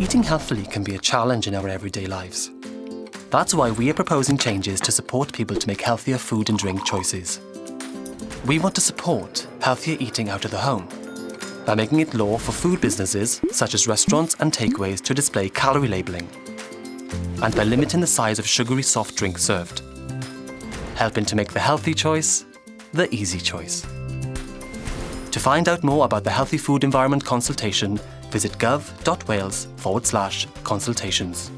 eating healthily can be a challenge in our everyday lives. That's why we are proposing changes to support people to make healthier food and drink choices. We want to support healthier eating out of the home by making it law for food businesses, such as restaurants and takeaways, to display calorie labelling, and by limiting the size of sugary soft drinks served, helping to make the healthy choice the easy choice. To find out more about the Healthy Food Environment consultation, visit gov.wales forward slash consultations.